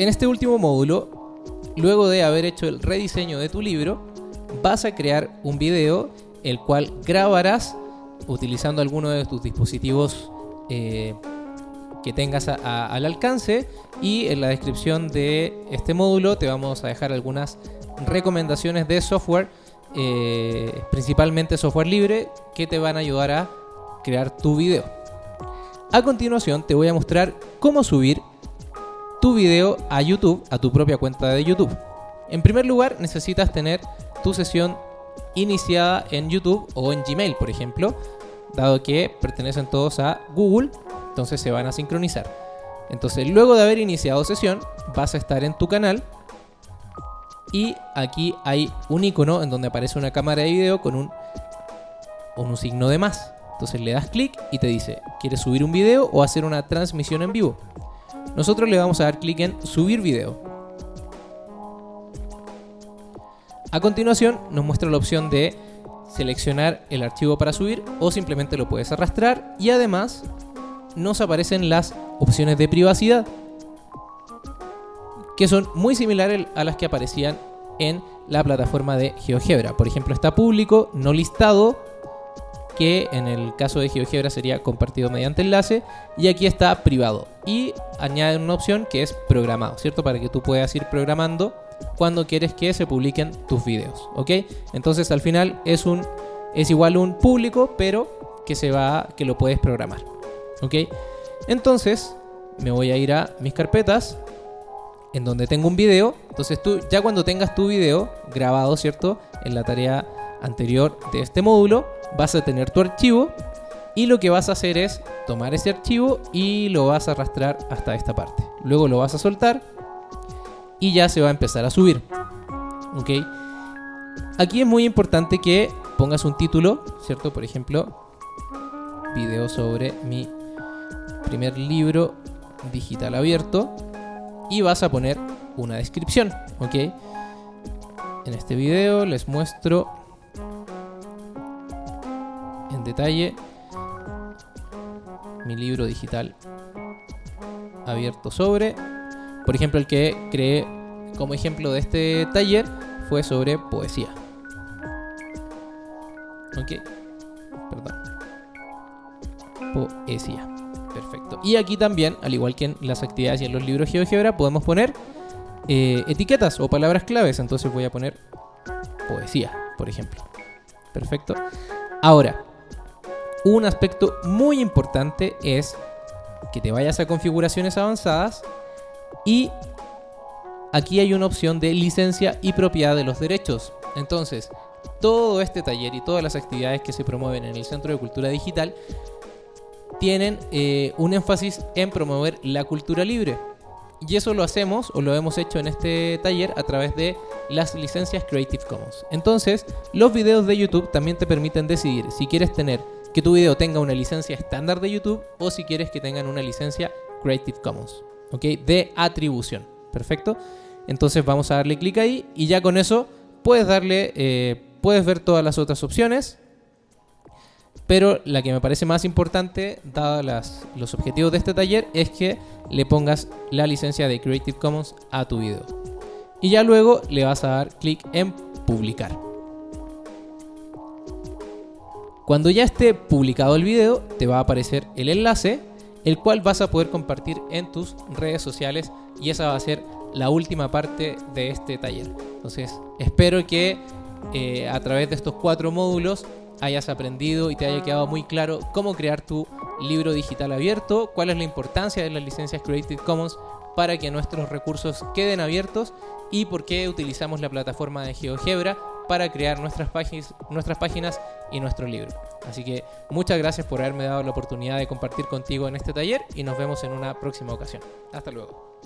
En este último módulo, luego de haber hecho el rediseño de tu libro, vas a crear un video el cual grabarás utilizando alguno de tus dispositivos eh, que tengas al alcance y en la descripción de este módulo te vamos a dejar algunas recomendaciones de software, eh, principalmente software libre, que te van a ayudar a crear tu video. A continuación te voy a mostrar cómo subir tu video a YouTube, a tu propia cuenta de YouTube. En primer lugar necesitas tener tu sesión iniciada en YouTube o en Gmail, por ejemplo, dado que pertenecen todos a Google, entonces se van a sincronizar. Entonces, luego de haber iniciado sesión, vas a estar en tu canal y aquí hay un icono en donde aparece una cámara de video con un, con un signo de más. Entonces le das clic y te dice, ¿quieres subir un video o hacer una transmisión en vivo? Nosotros le vamos a dar clic en subir video. A continuación nos muestra la opción de seleccionar el archivo para subir o simplemente lo puedes arrastrar y además nos aparecen las opciones de privacidad que son muy similares a las que aparecían en la plataforma de GeoGebra. Por ejemplo, está público, no listado, que en el caso de GeoGebra sería compartido mediante enlace, y aquí está privado. Y añaden una opción que es programado, ¿cierto? Para que tú puedas ir programando cuando quieres que se publiquen tus videos, ¿ok? Entonces al final es un es igual un público, pero que se va que lo puedes programar, ¿ok? Entonces me voy a ir a mis carpetas en donde tengo un video. Entonces tú ya cuando tengas tu video grabado, ¿cierto? En la tarea anterior de este módulo, vas a tener tu archivo y lo que vas a hacer es tomar ese archivo y lo vas a arrastrar hasta esta parte. Luego lo vas a soltar y ya se va a empezar a subir. ¿Ok? Aquí es muy importante que pongas un título, ¿cierto? Por ejemplo, video sobre mi primer libro digital abierto y vas a poner una descripción, ¿ok? En este video les muestro detalle mi libro digital abierto sobre por ejemplo, el que creé como ejemplo de este taller fue sobre poesía. Ok. Perdón. Poesía. Perfecto. Y aquí también, al igual que en las actividades y en los libros GeoGebra, podemos poner eh, etiquetas o palabras claves. Entonces voy a poner poesía, por ejemplo. Perfecto. Ahora, un aspecto muy importante es que te vayas a configuraciones avanzadas y aquí hay una opción de licencia y propiedad de los derechos. Entonces, todo este taller y todas las actividades que se promueven en el Centro de Cultura Digital tienen eh, un énfasis en promover la cultura libre. Y eso lo hacemos o lo hemos hecho en este taller a través de las licencias Creative Commons. Entonces, los videos de YouTube también te permiten decidir si quieres tener que tu video tenga una licencia estándar de YouTube o si quieres que tengan una licencia Creative Commons. ¿ok? De atribución, ¿perfecto? Entonces vamos a darle clic ahí y ya con eso puedes darle, eh, puedes ver todas las otras opciones, pero la que me parece más importante, dados los objetivos de este taller, es que le pongas la licencia de Creative Commons a tu video. Y ya luego le vas a dar clic en publicar. Cuando ya esté publicado el video, te va a aparecer el enlace el cual vas a poder compartir en tus redes sociales y esa va a ser la última parte de este taller. Entonces, espero que eh, a través de estos cuatro módulos hayas aprendido y te haya quedado muy claro cómo crear tu libro digital abierto, cuál es la importancia de las licencias Creative Commons para que nuestros recursos queden abiertos y por qué utilizamos la plataforma de GeoGebra para crear nuestras páginas, nuestras páginas y nuestro libro. Así que muchas gracias por haberme dado la oportunidad de compartir contigo en este taller y nos vemos en una próxima ocasión. Hasta luego.